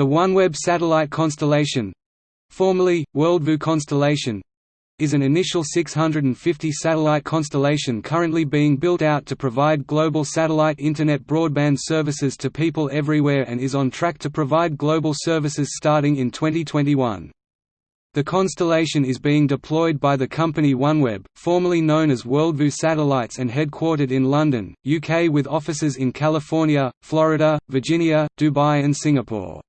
The OneWeb satellite constellation formerly, WorldView constellation is an initial 650 satellite constellation currently being built out to provide global satellite Internet broadband services to people everywhere and is on track to provide global services starting in 2021. The constellation is being deployed by the company OneWeb, formerly known as WorldView Satellites and headquartered in London, UK with offices in California, Florida, Virginia, Dubai and Singapore.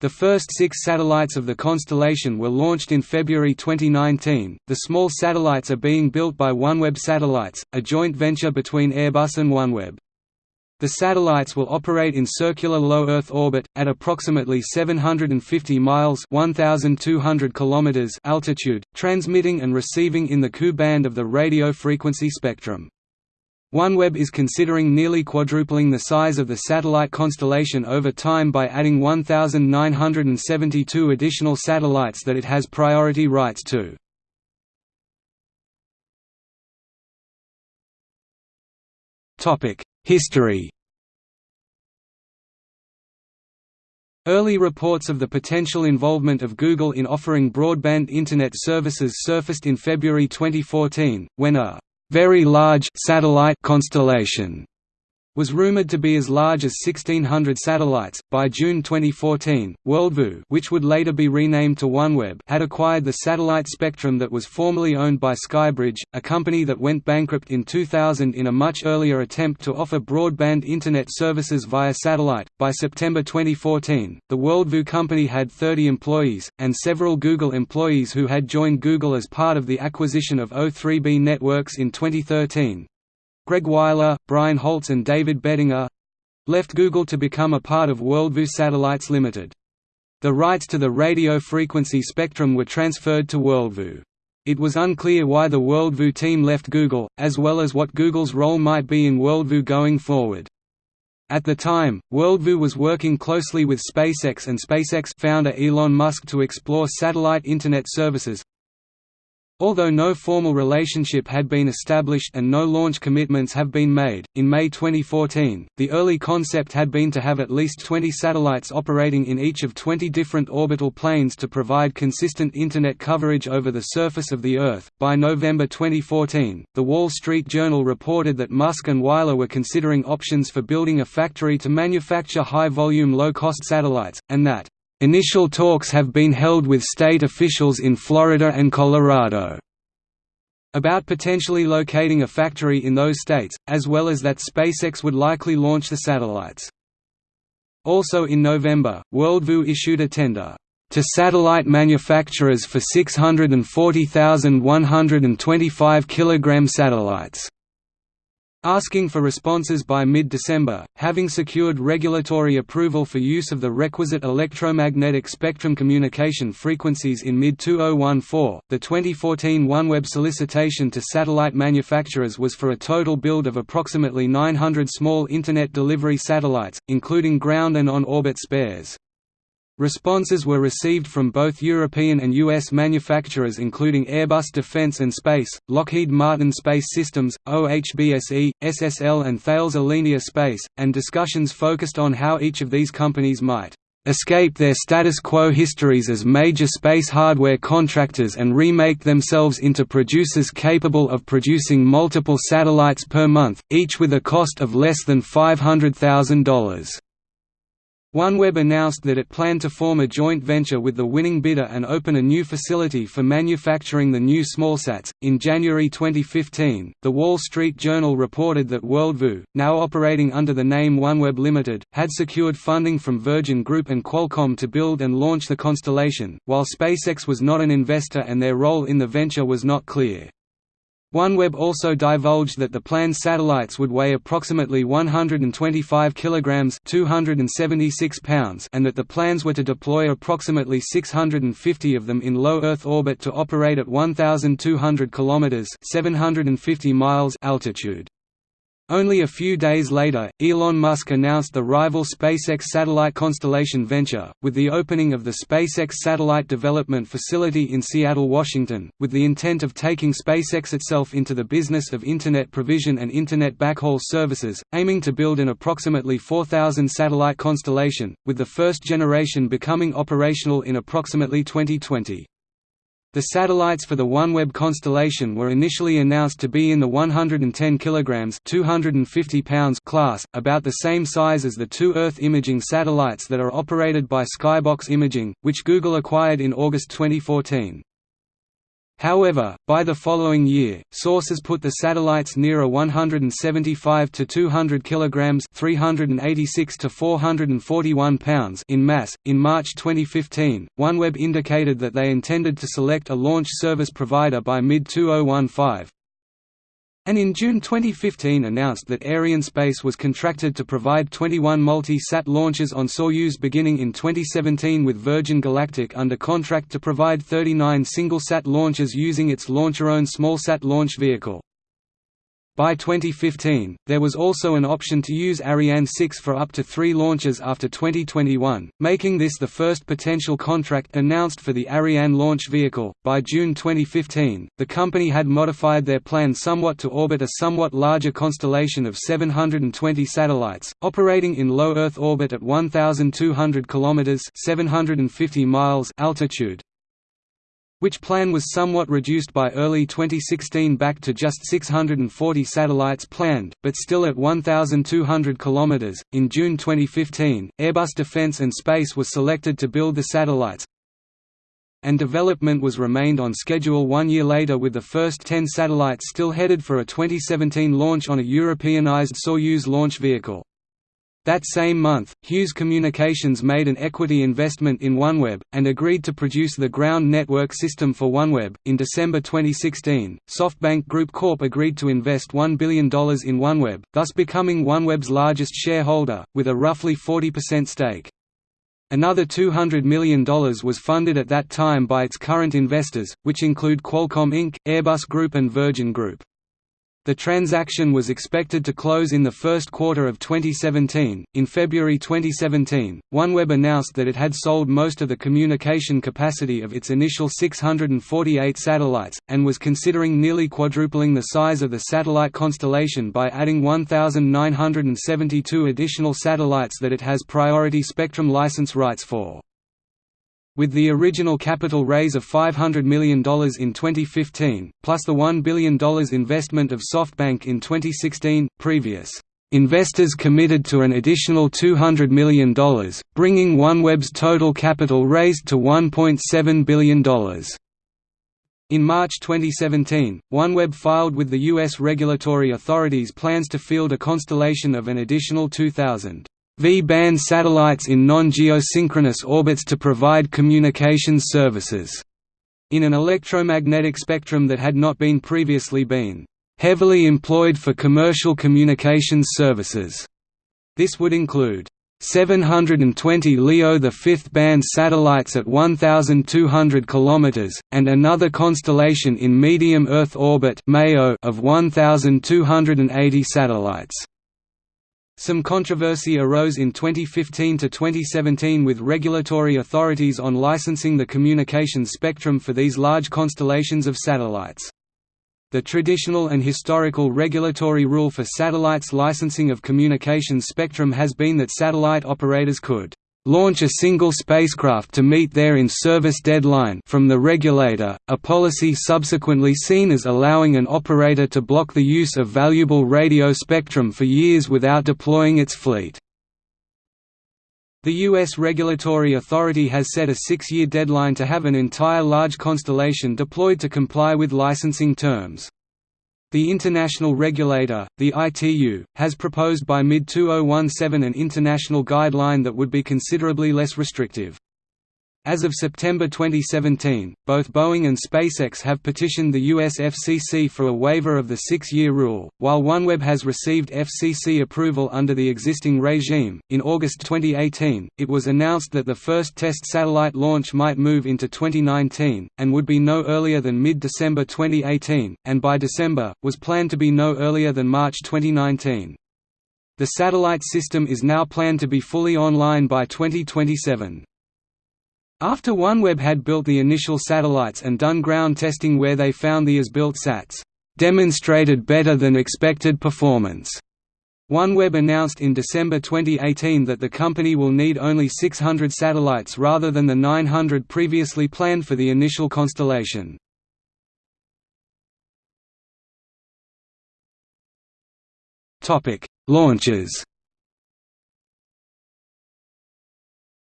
The first six satellites of the constellation were launched in February 2019. The small satellites are being built by OneWeb Satellites, a joint venture between Airbus and OneWeb. The satellites will operate in circular low Earth orbit, at approximately 750 miles 1,200 kilometers altitude, transmitting and receiving in the Ku band of the radio frequency spectrum. OneWeb is considering nearly quadrupling the size of the satellite constellation over time by adding 1,972 additional satellites that it has priority rights to. History Early reports of the potential involvement of Google in offering broadband Internet services surfaced in February 2014, when a very large satellite constellation was rumored to be as large as 1600 satellites. By June 2014, WorldView, which would later be renamed to OneWeb, had acquired the satellite spectrum that was formerly owned by Skybridge, a company that went bankrupt in 2000 in a much earlier attempt to offer broadband internet services via satellite. By September 2014, the WorldView company had 30 employees and several Google employees who had joined Google as part of the acquisition of O3B Networks in 2013. Greg Wyler, Brian Holtz and David Bettinger—left Google to become a part of Worldview Satellites Limited. The rights to the radio frequency spectrum were transferred to Worldview. It was unclear why the Worldview team left Google, as well as what Google's role might be in Worldview going forward. At the time, Worldview was working closely with SpaceX and SpaceX founder Elon Musk to explore satellite Internet services, Although no formal relationship had been established and no launch commitments have been made, in May 2014, the early concept had been to have at least 20 satellites operating in each of 20 different orbital planes to provide consistent Internet coverage over the surface of the Earth. By November 2014, The Wall Street Journal reported that Musk and Wyler were considering options for building a factory to manufacture high volume low cost satellites, and that Initial talks have been held with state officials in Florida and Colorado about potentially locating a factory in those states, as well as that SpaceX would likely launch the satellites. Also in November, Worldview issued a tender to satellite manufacturers for 640,125 kg satellites asking for responses by mid-December, having secured regulatory approval for use of the requisite electromagnetic spectrum communication frequencies in mid-2014. The 2014 OneWeb solicitation to satellite manufacturers was for a total build of approximately 900 small Internet delivery satellites, including ground and on-orbit spares. Responses were received from both European and US manufacturers including Airbus Defence and Space, Lockheed Martin Space Systems, OHBSE, SSL and Thales Alenia Space, and discussions focused on how each of these companies might escape their status quo histories as major space hardware contractors and remake themselves into producers capable of producing multiple satellites per month, each with a cost of less than $500,000. OneWeb announced that it planned to form a joint venture with the winning bidder and open a new facility for manufacturing the new smallsats. In January 2015, The Wall Street Journal reported that Worldview, now operating under the name OneWeb Limited, had secured funding from Virgin Group and Qualcomm to build and launch the constellation, while SpaceX was not an investor and their role in the venture was not clear. OneWeb also divulged that the planned satellites would weigh approximately 125 kilograms (276 pounds) and that the plans were to deploy approximately 650 of them in low Earth orbit to operate at 1200 kilometers (750 miles) altitude. Only a few days later, Elon Musk announced the rival SpaceX satellite constellation venture, with the opening of the SpaceX Satellite Development Facility in Seattle, Washington, with the intent of taking SpaceX itself into the business of Internet provision and Internet backhaul services, aiming to build an approximately 4,000 satellite constellation, with the first generation becoming operational in approximately 2020. The satellites for the OneWeb constellation were initially announced to be in the 110 kg 250 pounds class, about the same size as the two Earth imaging satellites that are operated by Skybox Imaging, which Google acquired in August 2014. However, by the following year, sources put the satellites nearer 175 to 200 kilograms, 386 to 441 pounds in mass. In March 2015, OneWeb indicated that they intended to select a launch service provider by mid-2015, and in June 2015 announced that Arianespace was contracted to provide 21 multi-sat launches on Soyuz beginning in 2017 with Virgin Galactic under contract to provide 39 single-sat launches using its LauncherOne small-sat launch vehicle. By 2015, there was also an option to use Ariane 6 for up to three launches after 2021, making this the first potential contract announced for the Ariane launch vehicle. By June 2015, the company had modified their plan somewhat to orbit a somewhat larger constellation of 720 satellites, operating in low Earth orbit at 1,200 km (750 miles) altitude, which plan was somewhat reduced by early 2016 back to just 640 satellites planned, but still at 1,200 km. In June 2015, Airbus Defence and Space was selected to build the satellites, and development was remained on schedule one year later with the first 10 satellites still headed for a 2017 launch on a Europeanized Soyuz launch vehicle. That same month, Hughes Communications made an equity investment in OneWeb, and agreed to produce the ground network system for OneWeb. In December 2016, SoftBank Group Corp agreed to invest $1 billion in OneWeb, thus becoming OneWeb's largest shareholder, with a roughly 40% stake. Another $200 million was funded at that time by its current investors, which include Qualcomm Inc., Airbus Group and Virgin Group. The transaction was expected to close in the first quarter of 2017. In February 2017, OneWeb announced that it had sold most of the communication capacity of its initial 648 satellites, and was considering nearly quadrupling the size of the satellite constellation by adding 1,972 additional satellites that it has priority spectrum license rights for. With the original capital raise of $500 million in 2015, plus the $1 billion investment of SoftBank in 2016, previous investors committed to an additional $200 million, bringing OneWeb's total capital raised to $1.7 billion. In March 2017, OneWeb filed with the U.S. regulatory authorities plans to field a constellation of an additional 2,000 V-band satellites in non-geosynchronous orbits to provide communications services, in an electromagnetic spectrum that had not been previously been heavily employed for commercial communications services. This would include 720 LEO the fifth band satellites at 1,200 km, and another constellation in medium Earth orbit of 1,280 satellites. Some controversy arose in 2015 to 2017 with regulatory authorities on licensing the communications spectrum for these large constellations of satellites. The traditional and historical regulatory rule for satellites licensing of communications spectrum has been that satellite operators could launch a single spacecraft to meet their in-service deadline from the regulator, a policy subsequently seen as allowing an operator to block the use of valuable radio spectrum for years without deploying its fleet. The U.S. regulatory authority has set a six-year deadline to have an entire large constellation deployed to comply with licensing terms. The international regulator, the ITU, has proposed by mid-2017 an international guideline that would be considerably less restrictive. As of September 2017, both Boeing and SpaceX have petitioned the US FCC for a waiver of the six-year rule, while OneWeb has received FCC approval under the existing regime. In August 2018, it was announced that the first test satellite launch might move into 2019, and would be no earlier than mid-December 2018, and by December, was planned to be no earlier than March 2019. The satellite system is now planned to be fully online by 2027. After OneWeb had built the initial satellites and done ground testing where they found the as-built sats demonstrated better than expected performance. OneWeb announced in December 2018 that the company will need only 600 satellites rather than the 900 previously planned for the initial constellation. Launches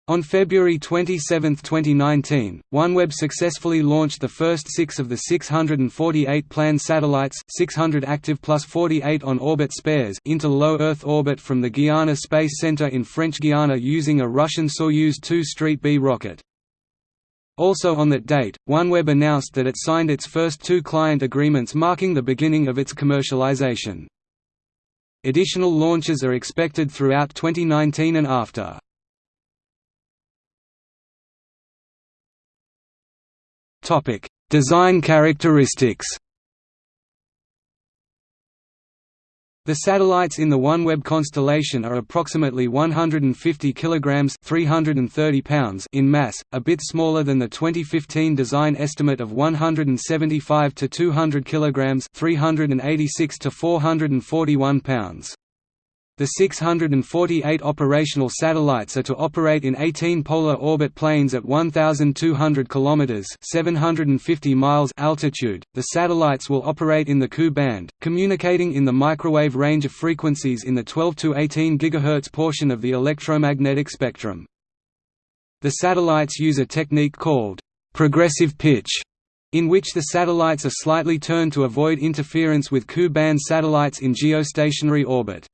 On February 27, 2019, OneWeb successfully launched the first six of the 648 planned satellites 600 active plus 48 on-orbit spares into low Earth orbit from the Guiana Space Center in French Guiana using a Russian Soyuz 2 Street B rocket. Also on that date, OneWeb announced that it signed its first two client agreements marking the beginning of its commercialization. Additional launches are expected throughout 2019 and after. Topic: Design characteristics. The satellites in the OneWeb constellation are approximately 150 kilograms (330 pounds) in mass, a bit smaller than the 2015 design estimate of 175 to 200 kilograms (386 to 441 pounds). The 648 operational satellites are to operate in 18 polar orbit planes at 1200 kilometers (750 miles) altitude. The satellites will operate in the Ku band, communicating in the microwave range of frequencies in the 12 to 18 GHz portion of the electromagnetic spectrum. The satellites use a technique called progressive pitch in which the satellites are slightly turned to avoid interference with Ku band satellites in geostationary orbit.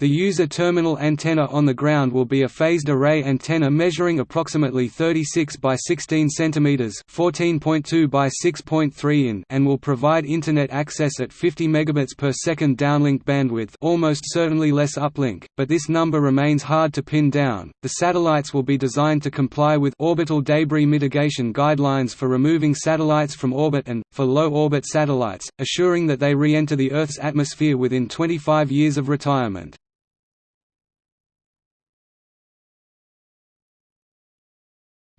The user terminal antenna on the ground will be a phased array antenna measuring approximately 36 by 16 cm (14.2 by 6.3 in) and will provide internet access at 50 megabits per second downlink bandwidth, almost certainly less uplink, but this number remains hard to pin down. The satellites will be designed to comply with orbital debris mitigation guidelines for removing satellites from orbit and for low orbit satellites, assuring that they re-enter the Earth's atmosphere within 25 years of retirement.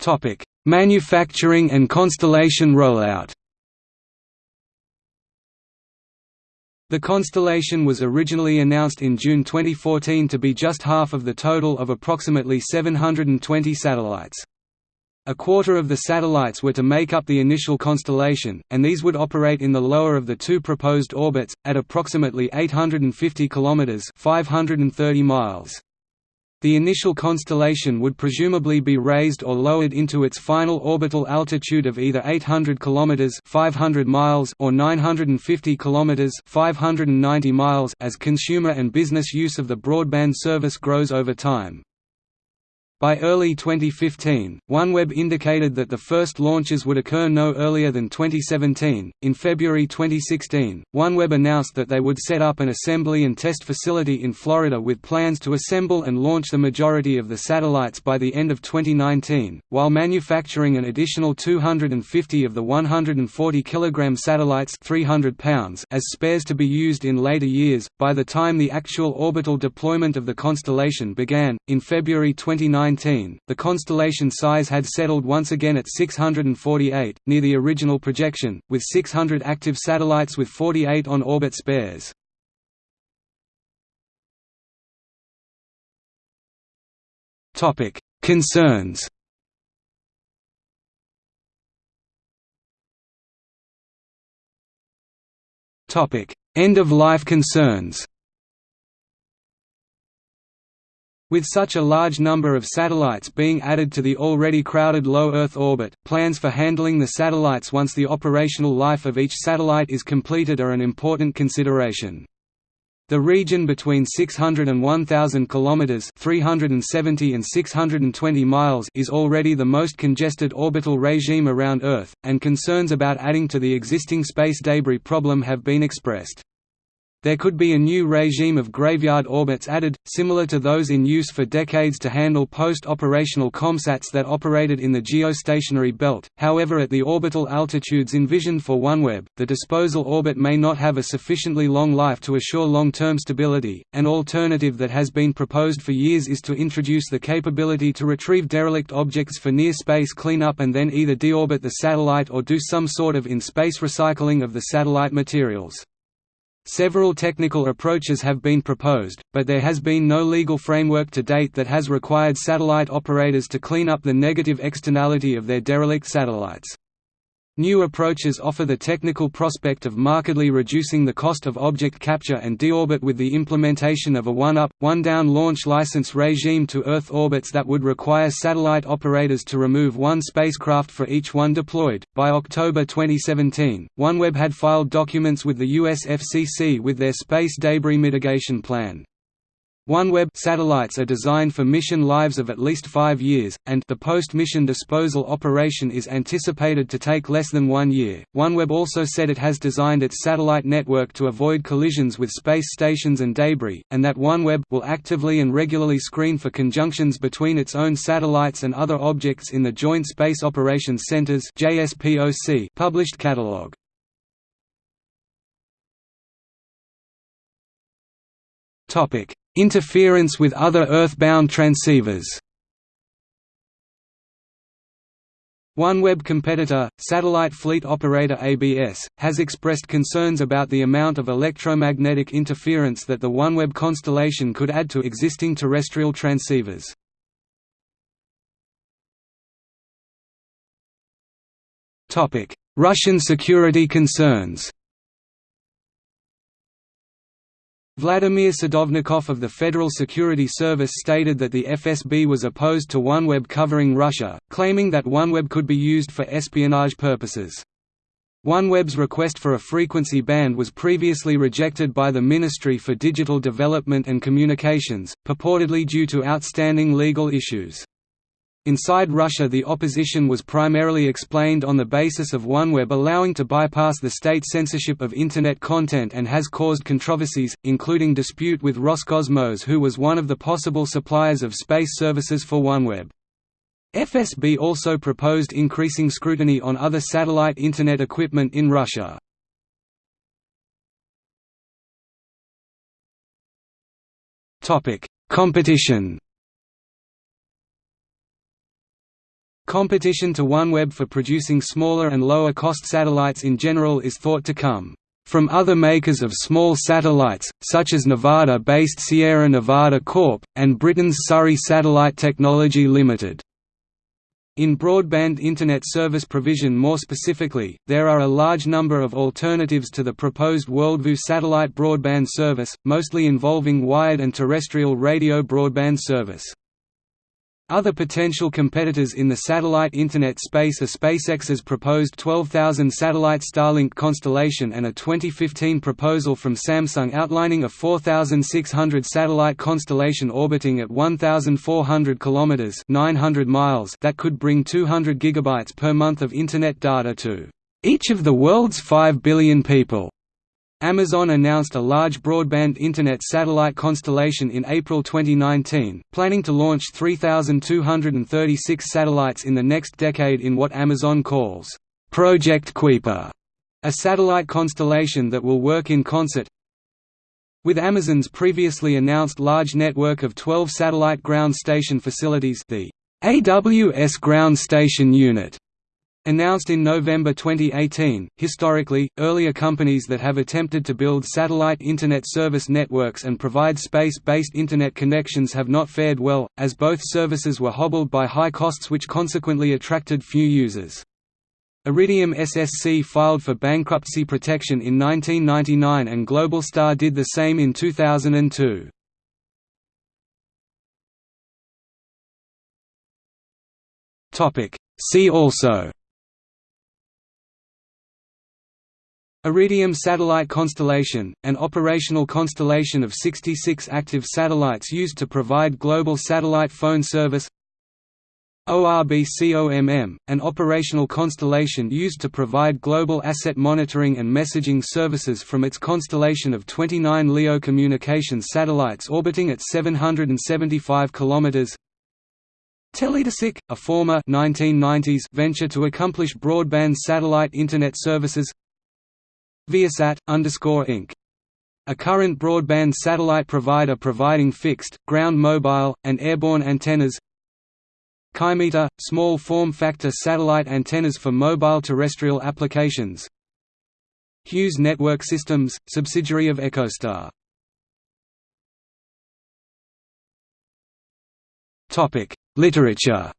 Topic: Manufacturing and constellation rollout. The constellation was originally announced in June 2014 to be just half of the total of approximately 720 satellites. A quarter of the satellites were to make up the initial constellation, and these would operate in the lower of the two proposed orbits, at approximately 850 km 530 miles. The initial constellation would presumably be raised or lowered into its final orbital altitude of either 800 km 500 miles or 950 km 590 miles as consumer and business use of the broadband service grows over time. By early 2015, OneWeb indicated that the first launches would occur no earlier than 2017. In February 2016, OneWeb announced that they would set up an assembly and test facility in Florida with plans to assemble and launch the majority of the satellites by the end of 2019, while manufacturing an additional 250 of the 140 kg satellites 300 pounds as spares to be used in later years. By the time the actual orbital deployment of the constellation began, in February 2019, the constellation size had settled once again at 648, near the original projection, with 600 active satellites with 48 on-orbit spares. Concerns End-of-life concerns With such a large number of satellites being added to the already crowded low Earth orbit, plans for handling the satellites once the operational life of each satellite is completed are an important consideration. The region between 600 and 1000 kilometers, 370 and 620 miles is already the most congested orbital regime around Earth, and concerns about adding to the existing space debris problem have been expressed. There could be a new regime of graveyard orbits added, similar to those in use for decades to handle post-operational COMSATs that operated in the geostationary belt, however at the orbital altitudes envisioned for OneWeb, the disposal orbit may not have a sufficiently long life to assure long-term stability. An alternative that has been proposed for years is to introduce the capability to retrieve derelict objects for near-space cleanup and then either deorbit the satellite or do some sort of in-space recycling of the satellite materials. Several technical approaches have been proposed, but there has been no legal framework to date that has required satellite operators to clean up the negative externality of their derelict satellites. New approaches offer the technical prospect of markedly reducing the cost of object capture and deorbit with the implementation of a one-up, one-down launch license regime to Earth orbits that would require satellite operators to remove one spacecraft for each one deployed. By October 2017, OneWeb had filed documents with the US FCC with their space debris mitigation plan. OneWeb satellites are designed for mission lives of at least five years, and the post-mission disposal operation is anticipated to take less than one year. OneWeb also said it has designed its satellite network to avoid collisions with space stations and debris, and that OneWeb will actively and regularly screen for conjunctions between its own satellites and other objects in the Joint Space Operations Centers (JSPOC) published catalog. Topic Interference with other Earth-bound transceivers OneWeb competitor, satellite fleet operator ABS, has expressed concerns about the amount of electromagnetic interference that the OneWeb constellation could add to existing terrestrial transceivers. Russian security concerns Vladimir Sadovnikov of the Federal Security Service stated that the FSB was opposed to OneWeb covering Russia, claiming that OneWeb could be used for espionage purposes. OneWeb's request for a frequency band was previously rejected by the Ministry for Digital Development and Communications, purportedly due to outstanding legal issues. Inside Russia the opposition was primarily explained on the basis of OneWeb allowing to bypass the state censorship of Internet content and has caused controversies, including dispute with Roscosmos who was one of the possible suppliers of space services for OneWeb. FSB also proposed increasing scrutiny on other satellite Internet equipment in Russia. Competition Competition to OneWeb for producing smaller and lower-cost satellites in general is thought to come from other makers of small satellites, such as Nevada-based Sierra Nevada Corp., and Britain's Surrey Satellite Technology Limited. In broadband Internet service provision more specifically, there are a large number of alternatives to the proposed WorldView satellite broadband service, mostly involving wired and terrestrial radio broadband service. Other potential competitors in the satellite Internet space are SpaceX's proposed 12,000 satellite Starlink constellation and a 2015 proposal from Samsung outlining a 4,600 satellite constellation orbiting at 1,400 kilometers (900 miles) that could bring 200 gigabytes per month of Internet data to each of the world's 5 billion people. Amazon announced a large broadband Internet satellite constellation in April 2019, planning to launch 3,236 satellites in the next decade in what Amazon calls, Project Kuiper, a satellite constellation that will work in concert with Amazon's previously announced large network of 12 satellite ground station facilities the AWS Ground Station Unit Announced in November 2018, historically, earlier companies that have attempted to build satellite Internet service networks and provide space-based Internet connections have not fared well, as both services were hobbled by high costs which consequently attracted few users. Iridium SSC filed for bankruptcy protection in 1999 and Globalstar did the same in 2002. See also Iridium satellite constellation, an operational constellation of 66 active satellites used to provide global satellite phone service ORBCOMM, an operational constellation used to provide global asset monitoring and messaging services from its constellation of 29 LEO communications satellites orbiting at 775 km. Teledesic, a former 1990s venture to accomplish broadband satellite Internet services Viasat, Inc. A current broadband satellite provider providing fixed, ground mobile, and airborne antennas. Kymeta, small form-factor satellite antennas for mobile terrestrial applications. Hughes Network Systems, subsidiary of EchoStar. Literature.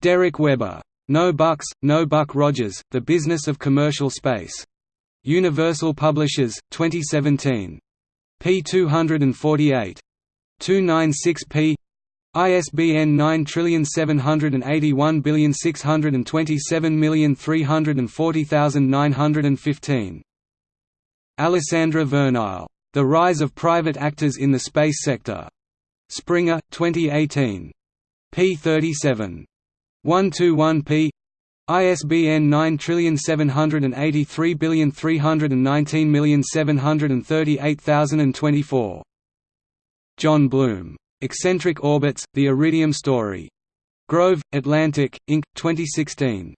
Derek Webber no Bucks, No Buck Rogers, The Business of Commercial Space. Universal Publishers, 2017. p. 248. 296p ISBN 9781627340915. Alessandra Vernile. The Rise of Private Actors in the Space Sector. Springer, 2018. p. 37. 121p ISBN 9783319738024. John Bloom. Eccentric Orbits, The Iridium Story. Grove, Atlantic, Inc., 2016.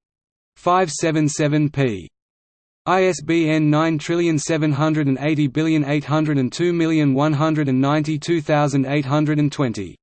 577p. ISBN 9780802192820